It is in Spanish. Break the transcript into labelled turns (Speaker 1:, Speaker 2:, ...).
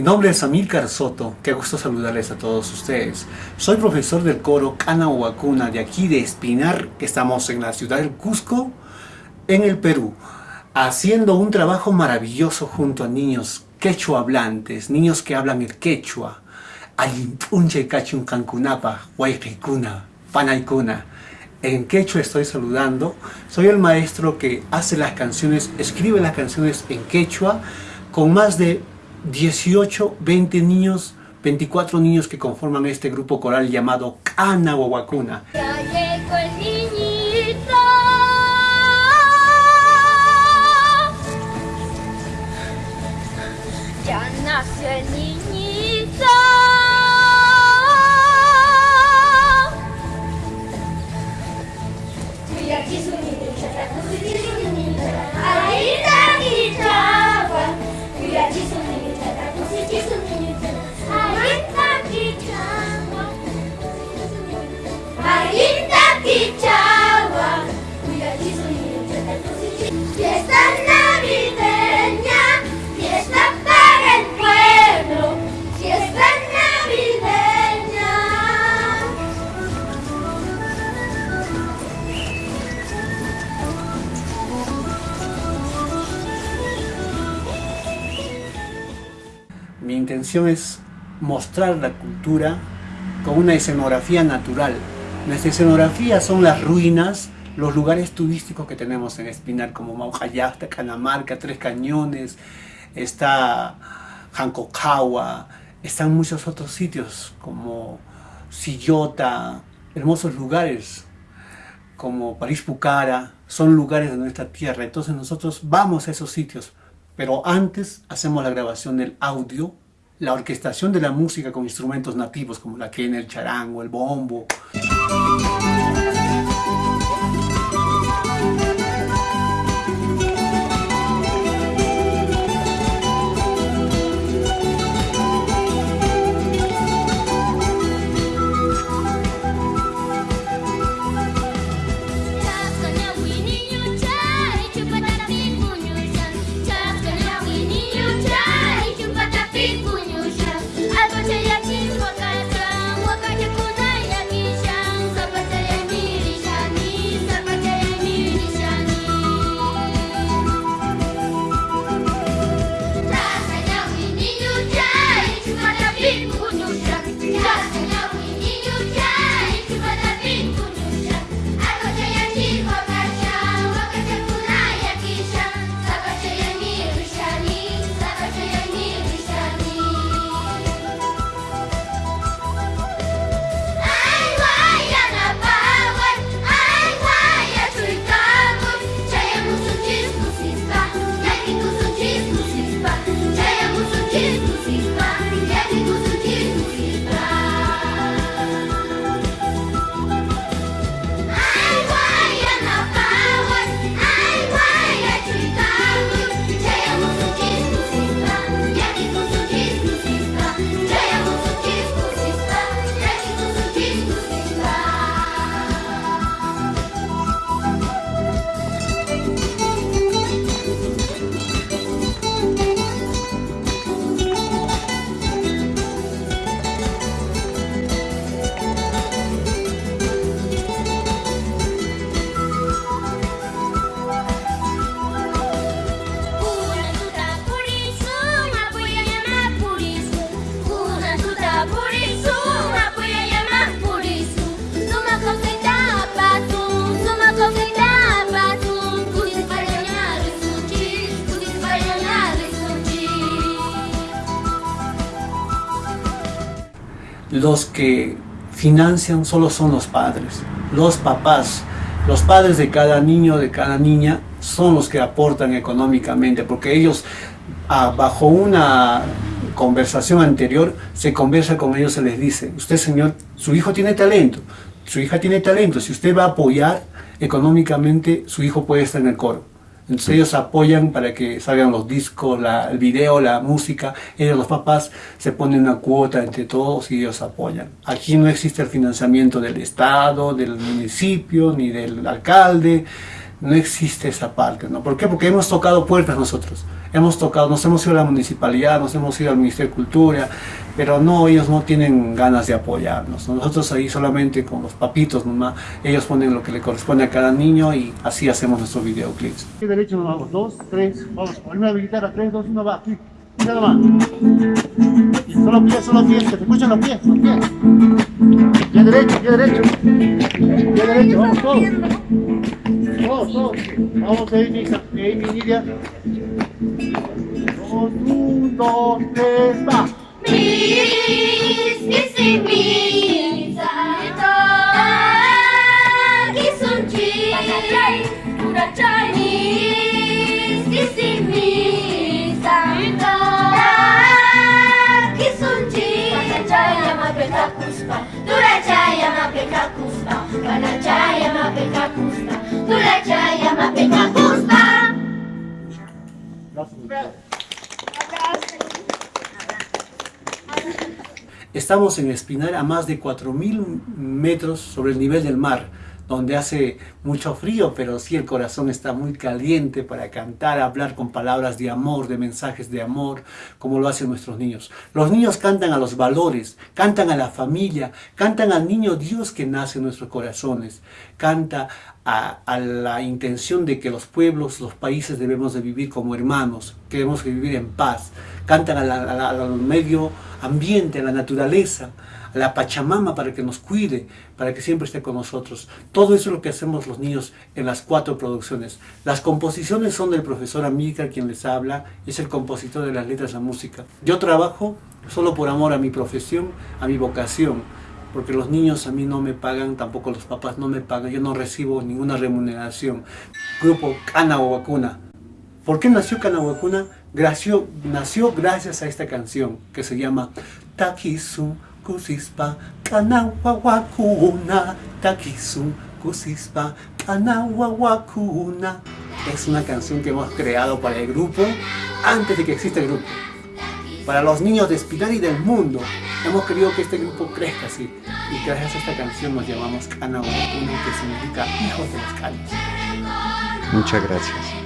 Speaker 1: Mi nombre es Amílcar Soto, qué gusto saludarles a todos ustedes. Soy profesor del coro Cana de aquí de Espinar, que estamos en la ciudad del Cusco, en el Perú, haciendo un trabajo maravilloso junto a niños quechua hablantes, niños que hablan el quechua, Alimpunche Cachun Cancunapa, Huayquicuna, Panaicuna. En quechua estoy saludando, soy el maestro que hace las canciones, escribe las canciones en quechua, con más de 18, 20 niños, 24 niños que conforman este grupo coral llamado Cana Huacuna.
Speaker 2: Ya llegó el niñito. Ya nació el niñito. Mi
Speaker 1: intención es mostrar la cultura con una escenografía natural. Nuestra escenografía son las ruinas, los lugares turísticos que tenemos en Espinar, como Maujayasta, Canamarca, Tres Cañones, está Hancocawa, están muchos otros sitios como Sillota, hermosos lugares como París Pucara, son lugares de nuestra tierra. Entonces nosotros vamos a esos sitios, pero antes hacemos la grabación del audio, la orquestación de la música con instrumentos nativos como la quena, el charango, el bombo. Los que financian solo son los padres, los papás. Los padres de cada niño, de cada niña, son los que aportan económicamente, porque ellos, ah, bajo una conversación anterior, se conversa con ellos, se les dice, usted señor, su hijo tiene talento, su hija tiene talento, si usted va a apoyar económicamente, su hijo puede estar en el coro. Entonces ellos apoyan para que salgan los discos, la- el video, la música. Ellos, los papás, se ponen una cuota entre todos y ellos apoyan. Aquí no existe el financiamiento del Estado, del municipio, ni del alcalde. No existe esa parte, ¿no? ¿Por qué? Porque hemos tocado puertas nosotros, hemos tocado, nos hemos ido a la municipalidad, nos hemos ido al Ministerio de Cultura, pero no, ellos no tienen ganas de apoyarnos, Nosotros ahí solamente con los papitos nomás, ellos ponen lo que le corresponde a cada niño y así hacemos nuestros videoclips.
Speaker 3: ¿Qué derecho nos vamos? Dos, tres, vamos, primera guitarra, tres, dos, uno, va, aquí, nomás. Y solo pies, solo pies, que te escuchan los pies, los pies. Pie derecho, pie derecho. Pie derecho, vamos todos. Todos, todos. Vamos, Amy, Amy, Nidia. Un, dos, tres, va.
Speaker 2: Mis, isimisa, kisunchi, urachai, mis,
Speaker 1: Estamos en Espinar a más de 4.000 metros sobre el nivel del mar, donde hace mucho frío, pero sí el corazón está muy caliente para cantar, hablar con palabras de amor, de mensajes de amor, como lo hacen nuestros niños. Los niños cantan a los valores, cantan a la familia, cantan al niño Dios que nace en nuestros corazones, canta a, la intención de que los pueblos, los países debemos de vivir como hermanos, que debemos de vivir en paz, cantan al medio ambiente, a la naturaleza, la Pachamama para que nos cuide, para que siempre esté con nosotros. Todo eso es lo que hacemos los niños en las cuatro producciones. Las composiciones son del profesor Amílcar, quien les habla, es el compositor de las letras, la música. Yo trabajo solo por amor a mi profesión, a mi vocación, porque los niños a mí no me pagan, tampoco los papás no me pagan, yo no recibo ninguna remuneración. Grupo Cana o Vacuna. ¿Por qué nació? Nació, nació gracias a esta canción que se llama Takisu Kusispa Kanawakuna Takisu Kusispa Kanawakuna Es una canción que hemos creado para el grupo antes de que exista el grupo. Para los niños de Espinar y del mundo. Hemos querido que este grupo crezca así. Y gracias a esta canción nos llamamos Kanawakuna que significa hijos de los canos.
Speaker 4: Muchas gracias.